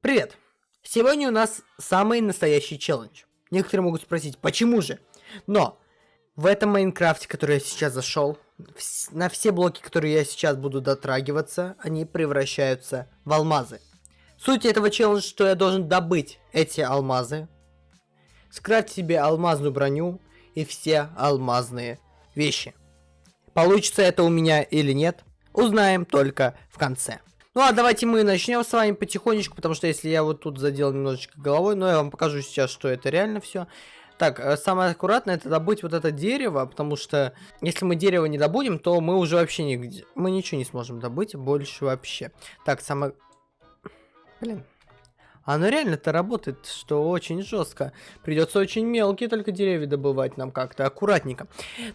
Привет! Сегодня у нас самый настоящий челлендж. Некоторые могут спросить, почему же? Но в этом Майнкрафте, который я сейчас зашел, на все блоки, которые я сейчас буду дотрагиваться, они превращаются в алмазы. Суть этого челленджа, что я должен добыть эти алмазы, скрафтить себе алмазную броню и все алмазные вещи. Получится это у меня или нет, узнаем только в конце. Ну а давайте мы начнем с вами потихонечку, потому что если я вот тут задел немножечко головой, но я вам покажу сейчас, что это реально все. Так, э, самое аккуратное это добыть вот это дерево, потому что если мы дерево не добудем, то мы уже вообще нигде, мы ничего не сможем добыть больше вообще. Так, самое... Блин, оно реально-то работает, что очень жестко. Придется очень мелкие только деревья добывать нам как-то аккуратненько.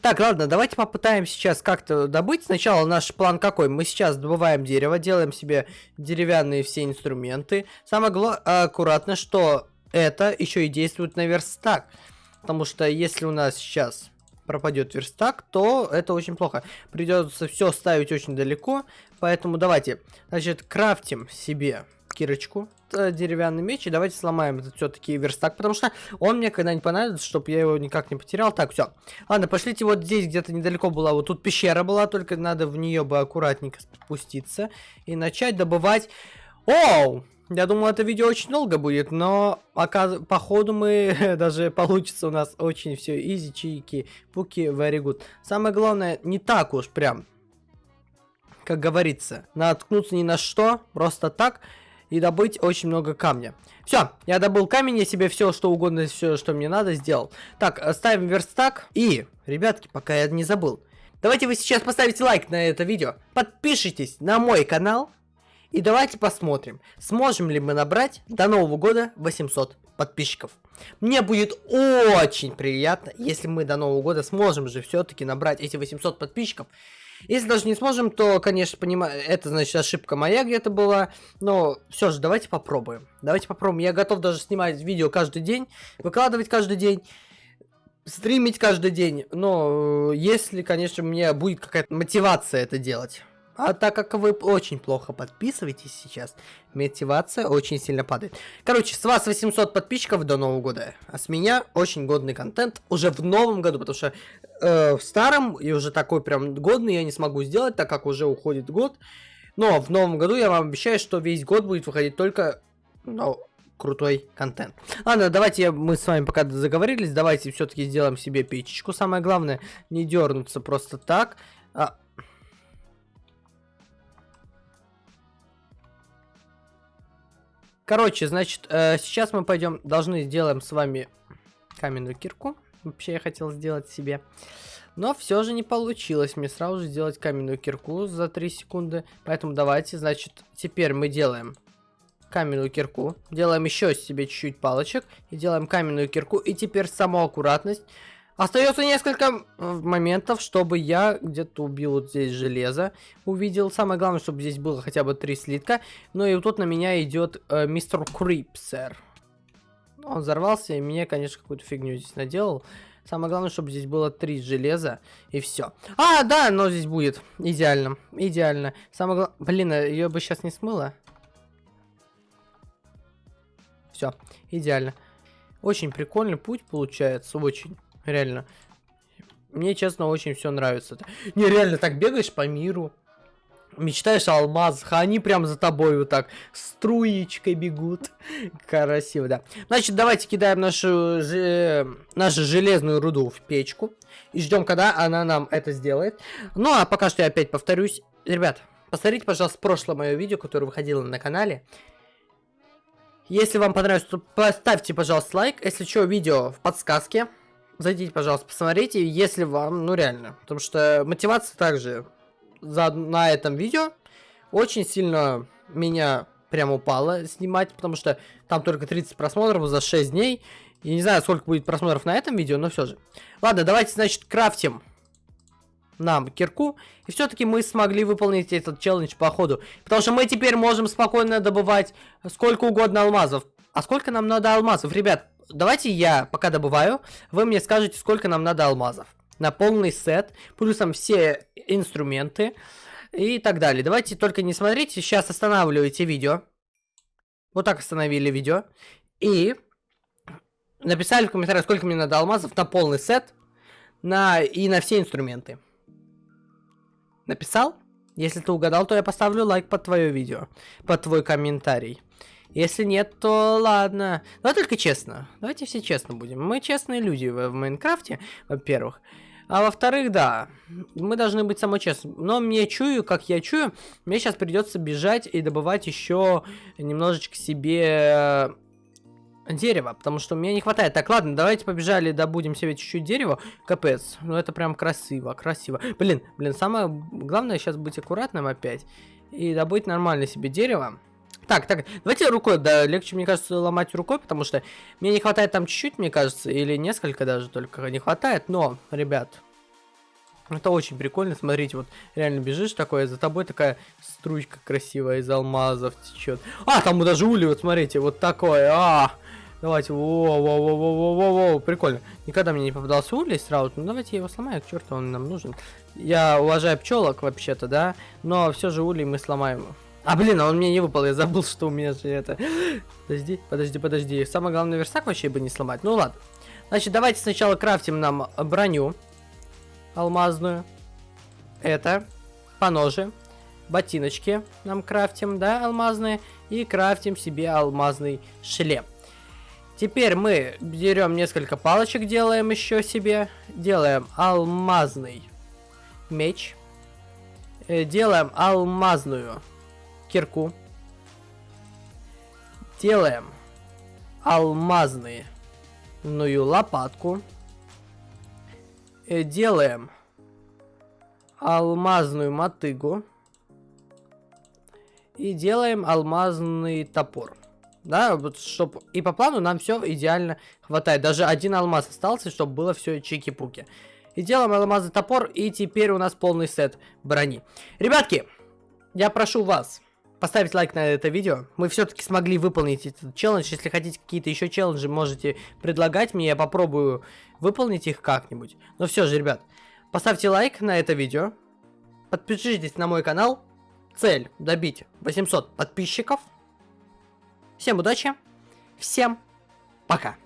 Так, ладно, давайте попытаем сейчас как-то добыть. Сначала наш план какой? Мы сейчас добываем дерево, делаем себе деревянные все инструменты. Самое аккуратно, что это еще и действует на верстак. Потому что если у нас сейчас пропадет верстак, то это очень плохо. Придется все ставить очень далеко. Поэтому давайте, значит, крафтим себе кирочку, э, деревянный меч, и давайте сломаем этот все-таки верстак, потому что он мне когда-нибудь понадобится, чтобы я его никак не потерял. Так, все. Ладно, пошлите вот здесь где-то недалеко была, вот тут пещера была, только надо в нее бы аккуратненько спуститься и начать добывать... Оу! Я думал, это видео очень долго будет, но оказ... походу мы даже получится у нас очень все изи, чики, пуки, very good. Самое главное, не так уж прям, как говорится, наткнуться ни на что, просто так и добыть очень много камня. Все, я добыл камень, я себе все, что угодно, все, что мне надо, сделал. Так, ставим верстак. И, ребятки, пока я не забыл. Давайте вы сейчас поставите лайк на это видео. Подпишитесь на мой канал. И давайте посмотрим, сможем ли мы набрать до Нового года 800 подписчиков. Мне будет очень приятно, если мы до Нового года сможем же все-таки набрать эти 800 подписчиков. Если даже не сможем, то, конечно, понимаю, это значит ошибка моя где-то была. Но все же, давайте попробуем. Давайте попробуем. Я готов даже снимать видео каждый день, выкладывать каждый день стримить каждый день, но э, если, конечно, у меня будет какая-то мотивация это делать. А так как вы очень плохо подписываетесь сейчас, мотивация очень сильно падает. Короче, с вас 800 подписчиков до Нового года. А с меня очень годный контент уже в новом году, потому что э, в старом и уже такой прям годный я не смогу сделать, так как уже уходит год. Но в новом году я вам обещаю, что весь год будет выходить только ну, крутой контент. Ладно, давайте мы с вами пока заговорились, давайте все-таки сделаем себе печечку. Самое главное, не дернуться просто так. А, Короче, значит, э, сейчас мы пойдем, должны сделаем с вами каменную кирку. Вообще я хотел сделать себе. Но все же не получилось мне сразу же сделать каменную кирку за 3 секунды. Поэтому давайте, значит, теперь мы делаем каменную кирку. Делаем еще себе чуть-чуть палочек. И делаем каменную кирку. И теперь саму аккуратность. Остается несколько моментов, чтобы я где-то убил вот здесь железо. Увидел. Самое главное, чтобы здесь было хотя бы три слитка. Ну и вот тут на меня идет э, мистер Крипсер. Он взорвался и мне, конечно, какую-то фигню здесь наделал. Самое главное, чтобы здесь было три железа и все. А, да, но здесь будет. Идеально. Идеально. Самое главное... Блин, а ее бы сейчас не смыло. Все, идеально. Очень прикольный путь получается, очень. Реально. Мне, честно, очень все нравится. Не, реально, так бегаешь по миру. Мечтаешь о алмазах, а они прям за тобой вот так струечкой бегут. Красиво, да. Значит, давайте кидаем нашу, же, нашу железную руду в печку. И ждем, когда она нам это сделает. Ну, а пока что я опять повторюсь. Ребят, посмотрите, пожалуйста, прошлое мое видео, которое выходило на канале. Если вам понравилось, то поставьте, пожалуйста, лайк. Если что, видео в подсказке. Зайдите, пожалуйста, посмотрите, если вам, ну реально. Потому что мотивация также за, на этом видео очень сильно меня прям упала снимать, потому что там только 30 просмотров за 6 дней. Я не знаю, сколько будет просмотров на этом видео, но все же. Ладно, давайте, значит, крафтим нам кирку. И все-таки мы смогли выполнить этот челлендж по ходу. Потому что мы теперь можем спокойно добывать сколько угодно алмазов. А сколько нам надо алмазов? Ребят, давайте я пока добываю, вы мне скажете, сколько нам надо алмазов. На полный сет, плюсом все инструменты и так далее. Давайте только не смотрите, сейчас останавливайте видео. Вот так остановили видео. И написали в комментариях, сколько мне надо алмазов на полный сет на, и на все инструменты. Написал? Если ты угадал, то я поставлю лайк под твое видео, под твой комментарий. Если нет, то ладно. Давай только честно. Давайте все честно будем. Мы честные люди в, в Майнкрафте, во-первых. А во-вторых, да, мы должны быть самой честны. Но мне чую, как я чую, мне сейчас придется бежать и добывать еще немножечко себе э, дерева, потому что мне не хватает. Так, ладно, давайте побежали, добудем себе чуть-чуть дерева. Капец, ну это прям красиво, красиво. Блин, блин, самое главное сейчас быть аккуратным опять и добыть нормально себе дерево. Так, так, давайте рукой, да, легче, мне кажется, ломать рукой, потому что мне не хватает там чуть-чуть, мне кажется, или несколько даже только не хватает, но, ребят, это очень прикольно, смотрите, вот реально бежишь такое, за тобой такая струйка красивая из алмазов течет. А, там даже ули, вот смотрите, вот такое, а, Давайте, во во во во во во во прикольно. Никогда мне не попадался улей сразу, ну давайте я его сломаю, к черту он нам нужен. Я уважаю пчелок вообще-то, да, но все же улей мы сломаем. А, блин, а он мне не выпал, я забыл, что у меня же это... Подожди, подожди, подожди. Самое главное, верстак вообще бы не сломать. Ну ладно. Значит, давайте сначала крафтим нам броню алмазную. Это, по ноже. Ботиночки нам крафтим, да, алмазные. И крафтим себе алмазный шлем. Теперь мы берем несколько палочек, делаем еще себе. Делаем алмазный меч. Э, делаем алмазную кирку. Делаем алмазную лопатку. Э, делаем алмазную мотыгу. И делаем алмазный топор. Да, вот чтобы и по плану нам все идеально хватает. Даже один алмаз остался, чтобы было все чики-пуки. И делаем алмазный топор, и теперь у нас полный сет брони. Ребятки, я прошу вас поставить лайк на это видео. Мы все-таки смогли выполнить этот челлендж. Если хотите какие-то еще челленджи, можете предлагать мне. Я попробую выполнить их как-нибудь. Но все же, ребят, поставьте лайк на это видео. Подпишитесь на мой канал. Цель добить 800 подписчиков. Всем удачи, всем пока.